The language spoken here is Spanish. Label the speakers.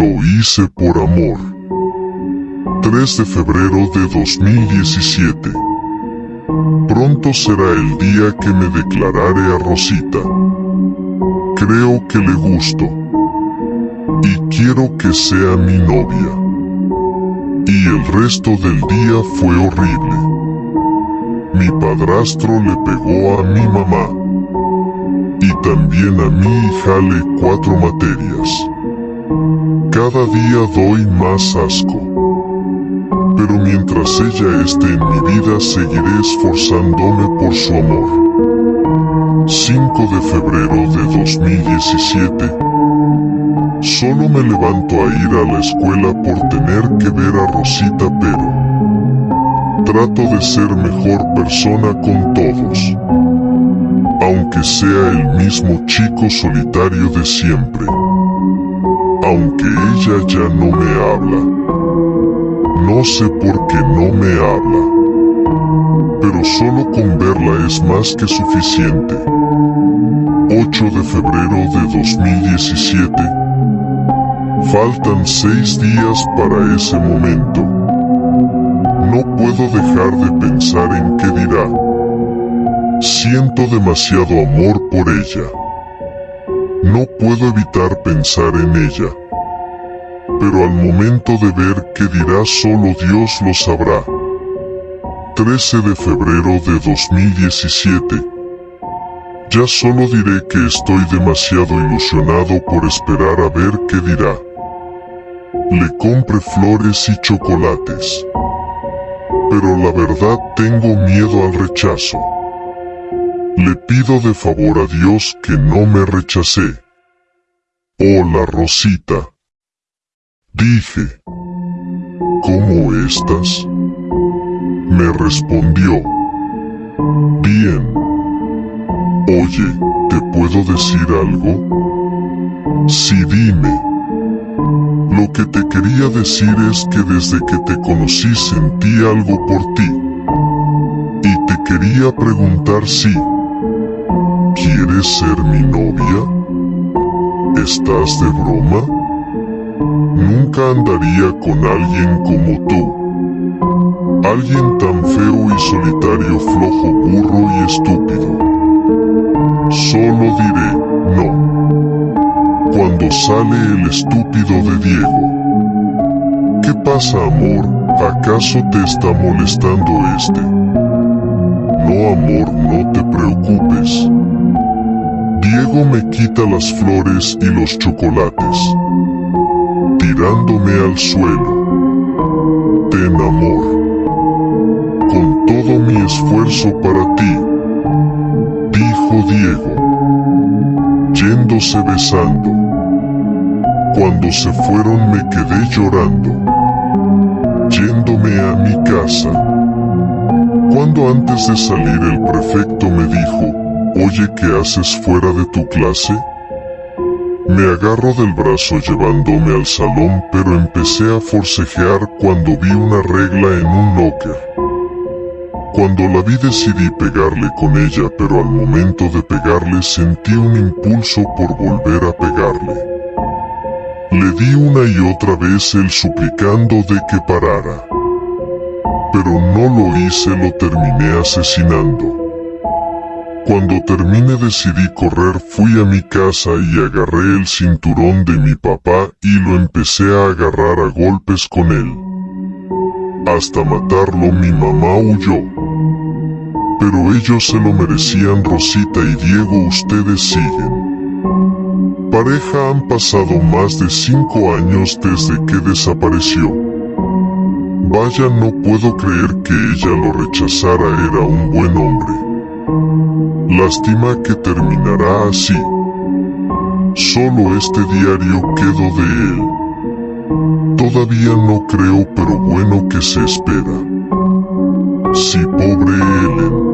Speaker 1: Lo hice por amor. 3 de febrero de 2017. Pronto será el día que me declararé a Rosita. Creo que le gusto. Y quiero que sea mi novia. Y el resto del día fue horrible. Mi padrastro le pegó a mi mamá. Y también a mi hija le cuatro materias. Cada día doy más asco. Pero mientras ella esté en mi vida seguiré esforzándome por su amor. 5 de febrero de 2017 Solo me levanto a ir a la escuela por tener que ver a Rosita pero trato de ser mejor persona con todos. Aunque sea el mismo chico solitario de siempre aunque ella ya no me habla. No sé por qué no me habla. Pero solo con verla es más que suficiente. 8 de febrero de 2017. Faltan seis días para ese momento. No puedo dejar de pensar en qué dirá. Siento demasiado amor por ella. No puedo evitar pensar en ella. Pero al momento de ver qué dirá solo Dios lo sabrá. 13 de febrero de 2017. Ya solo diré que estoy demasiado ilusionado por esperar a ver qué dirá. Le compre flores y chocolates. Pero la verdad tengo miedo al rechazo. Le pido de favor a Dios que no me rechacé. Hola Rosita. Dije. ¿Cómo estás? Me respondió. Bien. Oye, ¿te puedo decir algo? Sí, dime. Lo que te quería decir es que desde que te conocí sentí algo por ti. Y te quería preguntar si... ¿Quieres ser mi novia? ¿Estás de broma? Nunca andaría con alguien como tú. Alguien tan feo y solitario, flojo, burro y estúpido. Solo diré, no. Cuando sale el estúpido de Diego. ¿Qué pasa, amor? ¿Acaso te está molestando este? No, amor, no te preocupes. Diego me quita las flores y los chocolates, tirándome al suelo. Ten amor, con todo mi esfuerzo para ti, dijo Diego, yéndose besando. Cuando se fueron me quedé llorando, yéndome a mi casa. Cuando antes de salir el prefecto me dijo, Oye, ¿qué haces fuera de tu clase? Me agarro del brazo llevándome al salón pero empecé a forcejear cuando vi una regla en un locker. Cuando la vi decidí pegarle con ella pero al momento de pegarle sentí un impulso por volver a pegarle. Le di una y otra vez el suplicando de que parara. Pero no lo hice, lo terminé asesinando. Cuando terminé decidí correr, fui a mi casa y agarré el cinturón de mi papá y lo empecé a agarrar a golpes con él. Hasta matarlo mi mamá huyó. Pero ellos se lo merecían Rosita y Diego ustedes siguen. Pareja han pasado más de cinco años desde que desapareció. Vaya no puedo creer que ella lo rechazara era un buen hombre. Lástima que terminará así. Solo este diario quedó de él. Todavía no creo pero bueno que se espera. Sí, pobre Ellen.